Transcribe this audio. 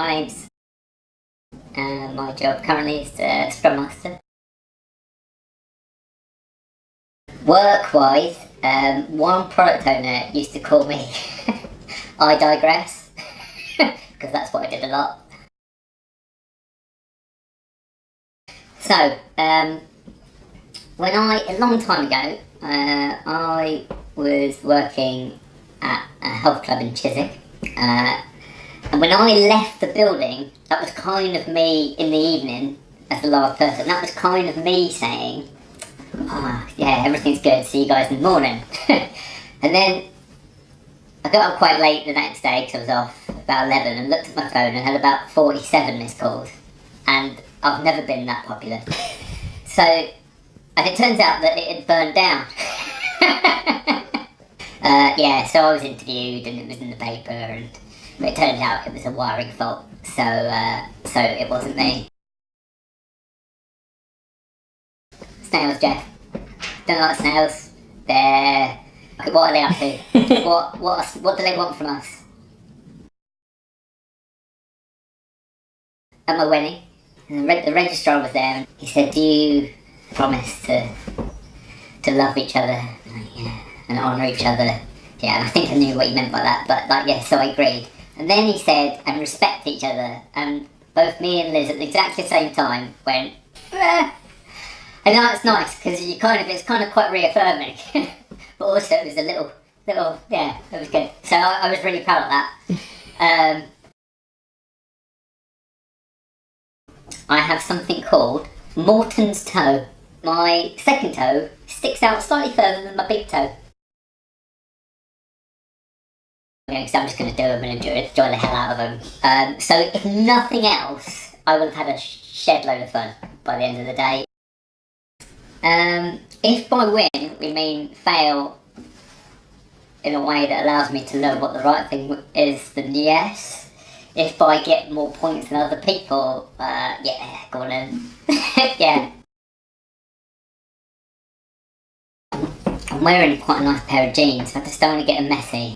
my name's... Uh, my job currently is uh, Scrum Master. Work-wise, um, one product owner used to call me I digress, because that's what I did a lot. So, um, when I, a long time ago, uh, I was working at a health club in Chiswick, uh, and when I left the building, that was kind of me in the evening, as the last person, that was kind of me saying, oh, yeah, everything's good, see you guys in the morning. and then I got up quite late the next day because I was off about 11 and looked at my phone and had about 47 missed calls. And I've never been that popular. So, and it turns out that it had burned down. uh, yeah, so I was interviewed and it was in the paper and it turned out it was a wiring fault. So, uh, so it wasn't me. Snails, Jeff. Don't like snails. They're... What are they up to? what, what, what do they want from us? At my wedding, the, reg the registrar was there and he said, do you promise to to love each other and, yeah, and honour each other? Yeah, and I think I knew what he meant by that, but like, yeah, so I agreed. And then he said, and respect each other, and both me and Liz at exactly the same time went, eh. And that's nice, because you kind of, it's kind of quite reaffirming. but also it was a little, little, yeah, it was good. So I, I was really proud of that. Um, I have something called Morton's toe. My second toe sticks out slightly further than my big toe. So I'm just going to do them and enjoy, enjoy the hell out of them. Um, so if nothing else, I will have had a shed load of fun by the end of the day. Um, if by win we mean fail in a way that allows me to know what the right thing is, then yes. If I get more points than other people, uh, yeah, go on then. yeah. I'm wearing quite a nice pair of jeans, I just don't want to get them messy.